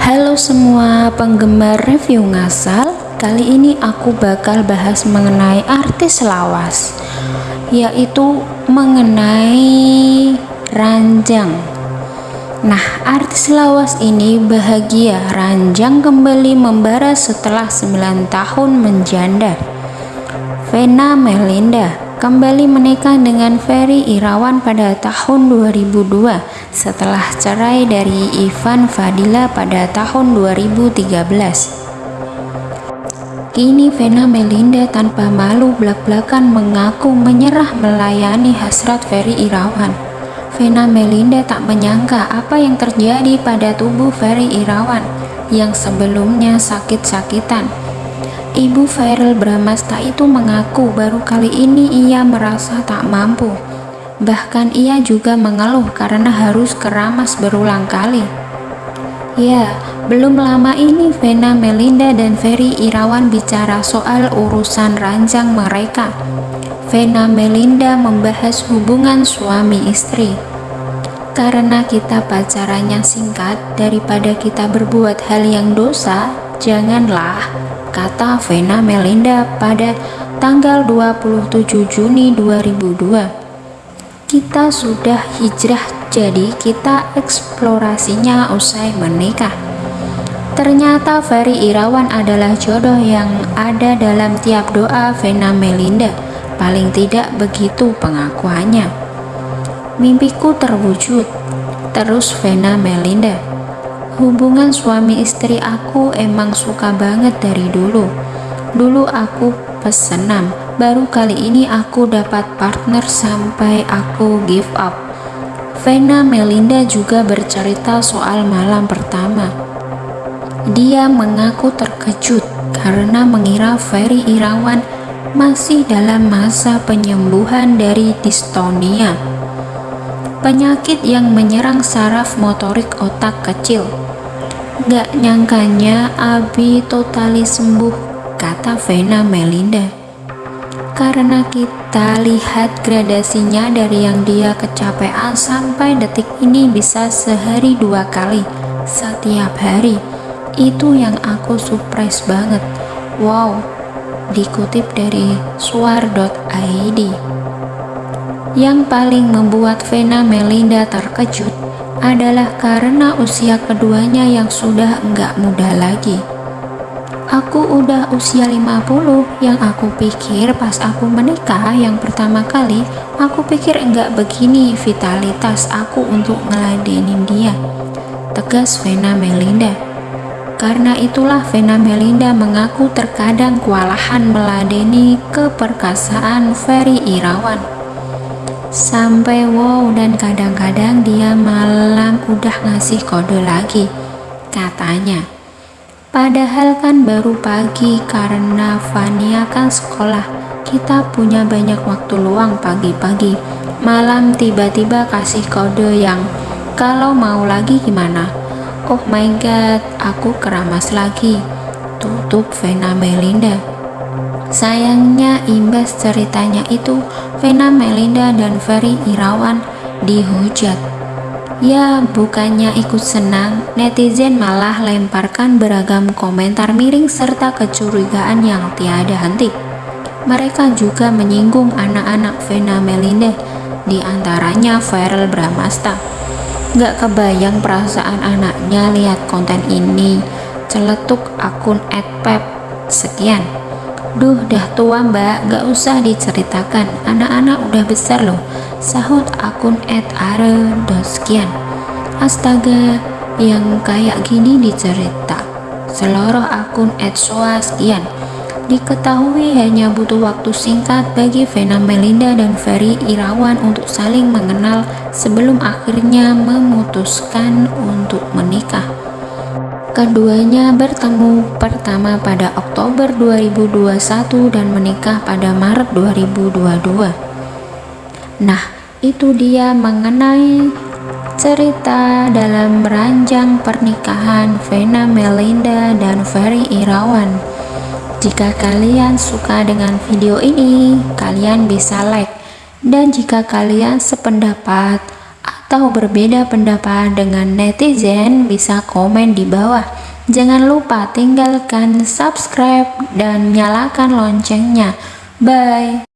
Halo semua penggemar review ngasal Kali ini aku bakal bahas mengenai artis lawas Yaitu mengenai Ranjang. Nah artis lawas ini bahagia Ranjang kembali membara setelah 9 tahun menjanda. Vena Melinda kembali menikah dengan Ferry Irawan pada tahun 2002 setelah cerai dari Ivan Fadila pada tahun 2013. Kini Vena Melinda tanpa malu belak-belakan mengaku menyerah melayani hasrat Ferry Irawan. Vena Melinda tak menyangka apa yang terjadi pada tubuh Ferry Irawan yang sebelumnya sakit-sakitan Ibu Viral Bramasta itu mengaku baru kali ini ia merasa tak mampu. Bahkan ia juga mengeluh karena harus keramas berulang kali. Ya, belum lama ini Vena Melinda dan Ferry Irawan bicara soal urusan ranjang mereka. Vena Melinda membahas hubungan suami istri. Karena kita pacarannya singkat, daripada kita berbuat hal yang dosa, janganlah kata Vena Melinda pada tanggal 27 Juni 2002. Kita sudah hijrah jadi kita eksplorasinya usai menikah. Ternyata Ferry Irawan adalah jodoh yang ada dalam tiap doa Vena Melinda. Paling tidak begitu pengakuannya. Mimpiku terwujud. Terus Vena Melinda. Hubungan suami istri aku emang suka banget dari dulu. Dulu aku pesenam, baru kali ini aku dapat partner sampai aku give up. Vena Melinda juga bercerita soal malam pertama. Dia mengaku terkejut karena mengira Ferry Irawan masih dalam masa penyembuhan dari distonia penyakit yang menyerang saraf motorik otak kecil. Gak nyangkanya Abi totali sembuh, kata Vena Melinda. Karena kita lihat gradasinya dari yang dia kecapean sampai detik ini bisa sehari dua kali, setiap hari. Itu yang aku surprise banget. Wow, dikutip dari suar.id. Yang paling membuat Vena Melinda terkejut adalah karena usia keduanya yang sudah enggak muda lagi. Aku udah usia 50 yang aku pikir pas aku menikah yang pertama kali aku pikir enggak begini vitalitas aku untuk ngeladenin dia. Tegas Vena Melinda. Karena itulah Vena Melinda mengaku terkadang kewalahan meladeni keperkasaan Ferry Irawan sampai wow dan kadang-kadang dia malam udah ngasih kode lagi katanya padahal kan baru pagi karena Fania kan sekolah. Kita punya banyak waktu luang pagi-pagi. Malam tiba-tiba kasih kode yang kalau mau lagi gimana? Oh my god aku keramas lagi. Tutup Vena Melinda. Sayangnya imbas ceritanya itu, Vena Melinda dan Ferry Irawan dihujat. Ya, bukannya ikut senang, netizen malah lemparkan beragam komentar miring serta kecurigaan yang tiada henti. Mereka juga menyinggung anak-anak Vena Melinda, di antaranya Feral Bramasta. Gak kebayang perasaan anaknya lihat konten ini, celetuk akun @pep. Sekian. Duh, dah tua mbak, gak usah diceritakan. Anak-anak udah besar loh. Sahut akun @are.sekian. Astaga, yang kayak gini dicerita. Seluruh akun @soa sekian. Diketahui hanya butuh waktu singkat bagi Vena Melinda dan Ferry Irawan untuk saling mengenal sebelum akhirnya memutuskan untuk menikah. Keduanya bertemu pertama pada Oktober 2021 dan menikah pada Maret 2022. Nah, itu dia mengenai cerita dalam ranjang pernikahan Vena Melinda dan Ferry Irawan. Jika kalian suka dengan video ini, kalian bisa like. Dan jika kalian sependapat, atau berbeda pendapat dengan netizen bisa komen di bawah. Jangan lupa tinggalkan subscribe dan nyalakan loncengnya. Bye.